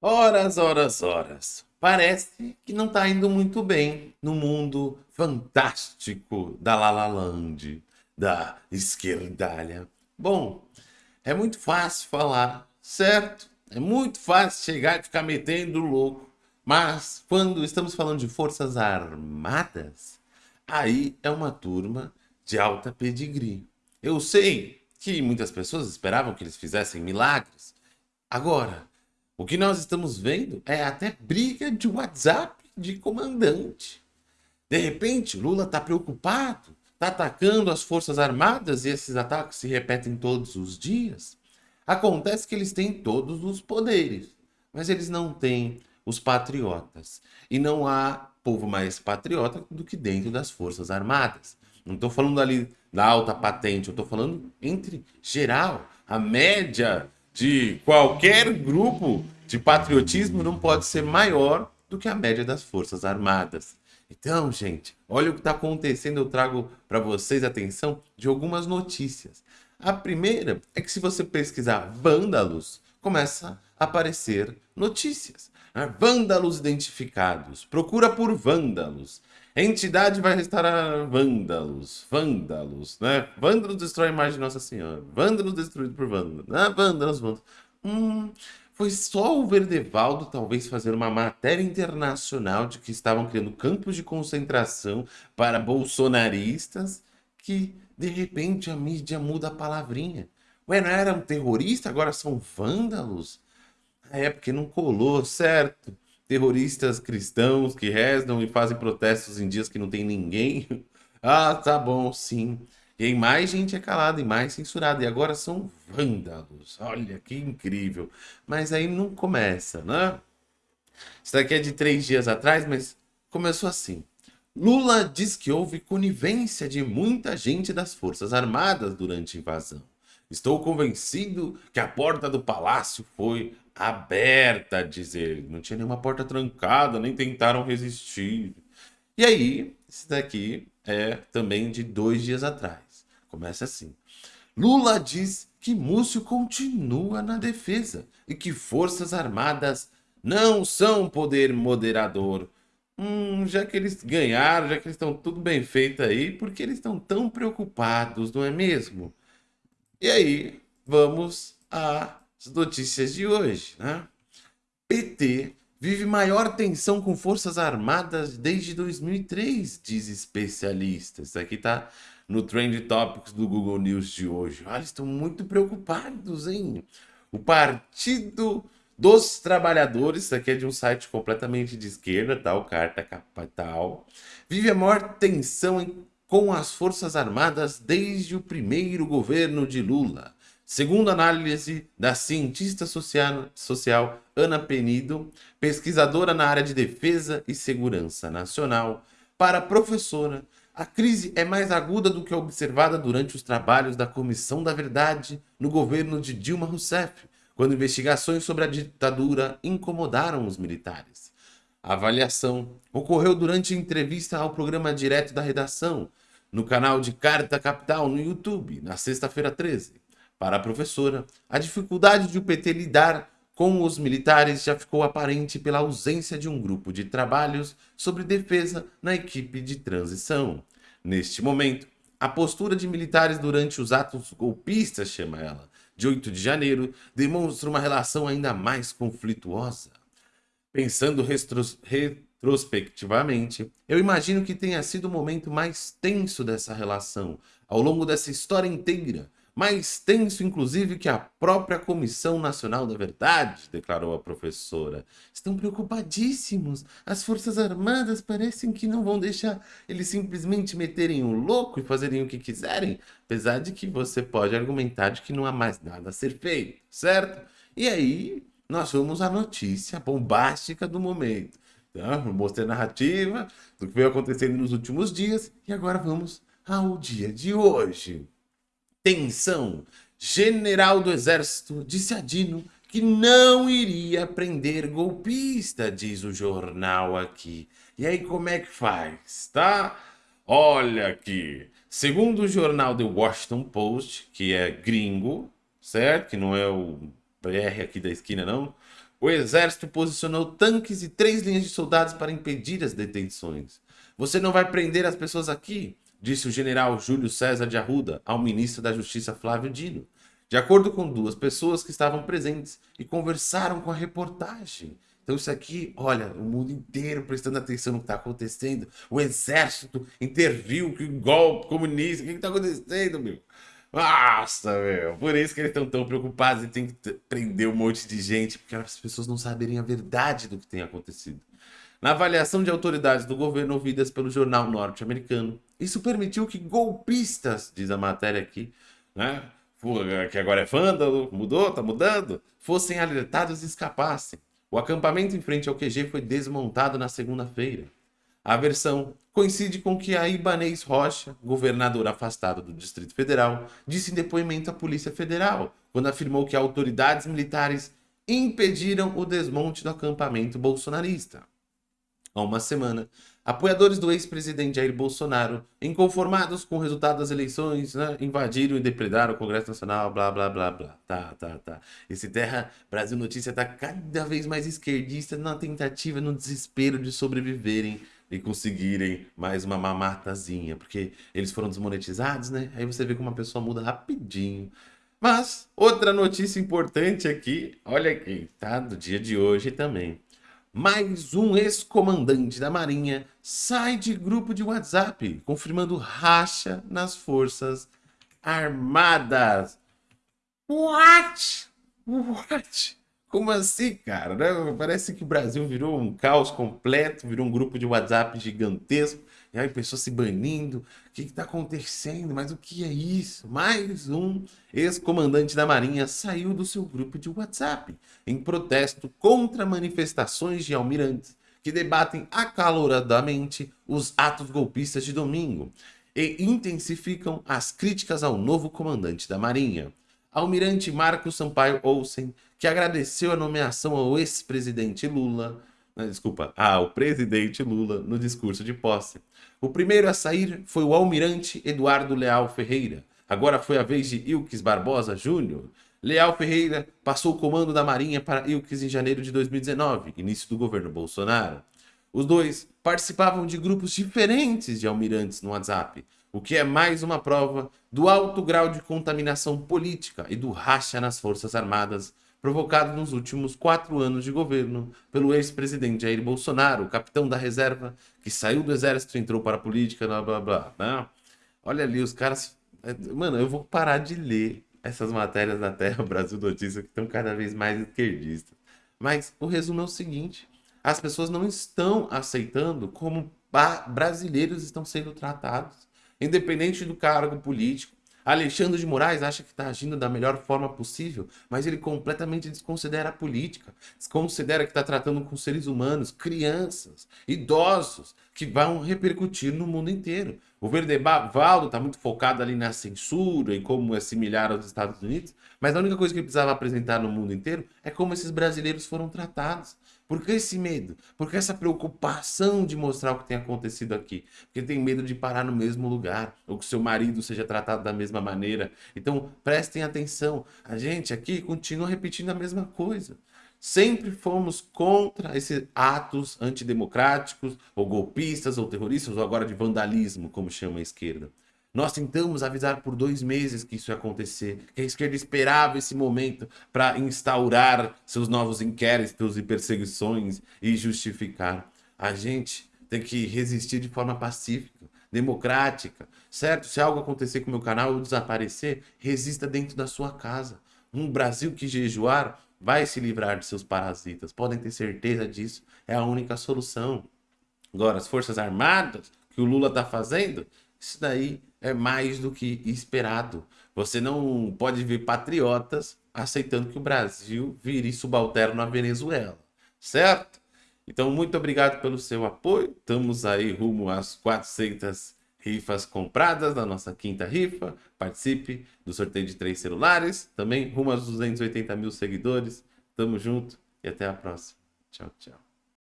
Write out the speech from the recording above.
Horas, horas, horas. Parece que não está indo muito bem no mundo fantástico da Lalaland, da esquerdalha. Bom, é muito fácil falar, certo? É muito fácil chegar e ficar metendo louco. Mas quando estamos falando de forças armadas, aí é uma turma de alta pedigree. Eu sei que muitas pessoas esperavam que eles fizessem milagres. Agora, o que nós estamos vendo é até briga de WhatsApp de comandante. De repente, Lula está preocupado, está atacando as Forças Armadas e esses ataques se repetem todos os dias. Acontece que eles têm todos os poderes, mas eles não têm os patriotas. E não há povo mais patriota do que dentro das Forças Armadas. Não estou falando ali da alta patente, eu estou falando entre geral, a média de qualquer grupo de patriotismo não pode ser maior do que a média das Forças Armadas. Então, gente, olha o que está acontecendo. Eu trago para vocês atenção de algumas notícias. A primeira é que se você pesquisar vândalos, começa a aparecer notícias. Vândalos identificados. Procura por vândalos. Entidade vai restaurar vândalos, vândalos, né? Vândalos destrói a imagem de Nossa Senhora. Vândalos destruído por vândalos. Ah, vândalos, vândalos. Hum, foi só o Verdevaldo talvez fazer uma matéria internacional de que estavam criando campos de concentração para bolsonaristas que, de repente, a mídia muda a palavrinha. Ué, não era um terrorista, agora são vândalos? É, porque não colou, certo? Terroristas cristãos que rezam e fazem protestos em dias que não tem ninguém. ah, tá bom, sim. E aí mais gente é calada e mais censurada. E agora são vândalos. Olha que incrível. Mas aí não começa, né? Isso daqui é de três dias atrás, mas começou assim. Lula diz que houve conivência de muita gente das Forças Armadas durante a invasão. Estou convencido que a porta do palácio foi aberta, diz ele. Não tinha nenhuma porta trancada, nem tentaram resistir. E aí, esse daqui é também de dois dias atrás. Começa assim. Lula diz que Múcio continua na defesa e que Forças Armadas não são poder moderador. Hum, já que eles ganharam, já que eles estão tudo bem feito aí, por que eles estão tão preocupados, não é mesmo? E aí, vamos às notícias de hoje, né? PT vive maior tensão com forças armadas desde 2003, diz especialistas. Isso aqui tá no Trend Topics do Google News de hoje. Olha, estão muito preocupados, hein? O Partido dos Trabalhadores, isso aqui é de um site completamente de esquerda, tá? O Carta Capital, vive a maior tensão com as Forças Armadas desde o primeiro governo de Lula. Segundo análise da cientista social, social Ana Penido, pesquisadora na área de defesa e segurança nacional, para a professora, a crise é mais aguda do que observada durante os trabalhos da Comissão da Verdade no governo de Dilma Rousseff, quando investigações sobre a ditadura incomodaram os militares. A avaliação ocorreu durante entrevista ao programa Direto da Redação, no canal de Carta Capital no YouTube, na sexta-feira 13. Para a professora, a dificuldade de o PT lidar com os militares já ficou aparente pela ausência de um grupo de trabalhos sobre defesa na equipe de transição. Neste momento, a postura de militares durante os atos golpistas, chama ela, de 8 de janeiro, demonstra uma relação ainda mais conflituosa. Pensando retrospectivamente, eu imagino que tenha sido o momento mais tenso dessa relação, ao longo dessa história inteira, mais tenso inclusive que a própria Comissão Nacional da Verdade, declarou a professora. Estão preocupadíssimos. As Forças Armadas parecem que não vão deixar eles simplesmente meterem o louco e fazerem o que quiserem, apesar de que você pode argumentar de que não há mais nada a ser feito, certo? E aí, nós vamos à notícia bombástica do momento. Tá? Mostrei a narrativa do que veio acontecendo nos últimos dias e agora vamos ao dia de hoje. Tensão. General do Exército disse a Dino que não iria prender golpista, diz o jornal aqui. E aí como é que faz, tá? Olha aqui. Segundo o jornal The Washington Post, que é gringo, certo? Que não é o BR aqui da esquina, não. O exército posicionou tanques e três linhas de soldados para impedir as detenções. Você não vai prender as pessoas aqui, disse o general Júlio César de Arruda ao ministro da Justiça Flávio Dino, de acordo com duas pessoas que estavam presentes e conversaram com a reportagem. Então isso aqui, olha, o mundo inteiro prestando atenção no que está acontecendo. O exército interviu, que golpe comunista, o que está acontecendo, meu? Nossa, meu. Por isso que eles estão tão preocupados e tem que prender um monte de gente, porque as pessoas não saberem a verdade do que tem acontecido. Na avaliação de autoridades do governo ouvidas pelo jornal norte-americano, isso permitiu que golpistas, diz a matéria aqui, né, que agora é vândalo, mudou, tá mudando, fossem alertados e escapassem. O acampamento em frente ao QG foi desmontado na segunda-feira. A versão coincide com que a Ibanez Rocha, governador afastado do Distrito Federal, disse em depoimento à Polícia Federal, quando afirmou que autoridades militares impediram o desmonte do acampamento bolsonarista. Há uma semana, apoiadores do ex-presidente Jair Bolsonaro, inconformados com o resultado das eleições, né, invadiram e depredaram o Congresso Nacional, blá, blá, blá, blá. Tá, tá, tá. Esse Terra Brasil Notícia tá cada vez mais esquerdista na tentativa, no desespero de sobreviverem e conseguirem mais uma mamatazinha, porque eles foram desmonetizados, né? Aí você vê como uma pessoa muda rapidinho. Mas, outra notícia importante aqui, olha aqui, tá? Do dia de hoje também. Mais um ex-comandante da Marinha sai de grupo de WhatsApp, confirmando racha nas Forças Armadas. What? What? Como assim, cara? Né? Parece que o Brasil virou um caos completo, virou um grupo de WhatsApp gigantesco, e aí pessoas se banindo. O que está acontecendo? Mas o que é isso? Mais um ex-comandante da Marinha saiu do seu grupo de WhatsApp em protesto contra manifestações de almirantes que debatem acaloradamente os atos golpistas de domingo e intensificam as críticas ao novo comandante da Marinha. Almirante Marcos Sampaio Olsen, que agradeceu a nomeação ao ex-presidente Lula, né, desculpa, ao presidente Lula no discurso de posse. O primeiro a sair foi o almirante Eduardo Leal Ferreira. Agora foi a vez de Ilques Barbosa Júnior. Leal Ferreira passou o comando da Marinha para Ilques em janeiro de 2019, início do governo Bolsonaro. Os dois participavam de grupos diferentes de almirantes no WhatsApp, o que é mais uma prova do alto grau de contaminação política e do racha nas Forças Armadas provocado nos últimos quatro anos de governo pelo ex-presidente Jair Bolsonaro, capitão da reserva, que saiu do exército e entrou para a política, blá blá blá. Né? Olha ali, os caras... É, mano, eu vou parar de ler essas matérias da Terra Brasil Notícias que estão cada vez mais esquerdistas. Mas o resumo é o seguinte, as pessoas não estão aceitando como brasileiros estão sendo tratados independente do cargo político. Alexandre de Moraes acha que está agindo da melhor forma possível, mas ele completamente desconsidera a política, desconsidera que está tratando com seres humanos, crianças, idosos, que vão repercutir no mundo inteiro. O Verdevaldo está muito focado ali na censura e como assimilar aos Estados Unidos, mas a única coisa que ele precisava apresentar no mundo inteiro é como esses brasileiros foram tratados. Por que esse medo? Por que essa preocupação de mostrar o que tem acontecido aqui? Porque tem medo de parar no mesmo lugar, ou que seu marido seja tratado da mesma maneira. Então, prestem atenção. A gente aqui continua repetindo a mesma coisa. Sempre fomos contra esses atos antidemocráticos, ou golpistas, ou terroristas, ou agora de vandalismo, como chama a esquerda. Nós tentamos avisar por dois meses que isso ia acontecer, que a esquerda esperava esse momento para instaurar seus novos inquéritos e perseguições e justificar. A gente tem que resistir de forma pacífica, democrática, certo? Se algo acontecer com o meu canal ou desaparecer, resista dentro da sua casa. Um Brasil que jejuar vai se livrar de seus parasitas, podem ter certeza disso, é a única solução. Agora, as Forças Armadas, que o Lula está fazendo, isso daí é mais do que esperado. Você não pode ver patriotas aceitando que o Brasil vire subalterno à Venezuela, certo? Então, muito obrigado pelo seu apoio. Estamos aí rumo às 400 rifas compradas na nossa quinta rifa. Participe do sorteio de três celulares. Também rumo aos 280 mil seguidores. Tamo junto e até a próxima. Tchau, tchau.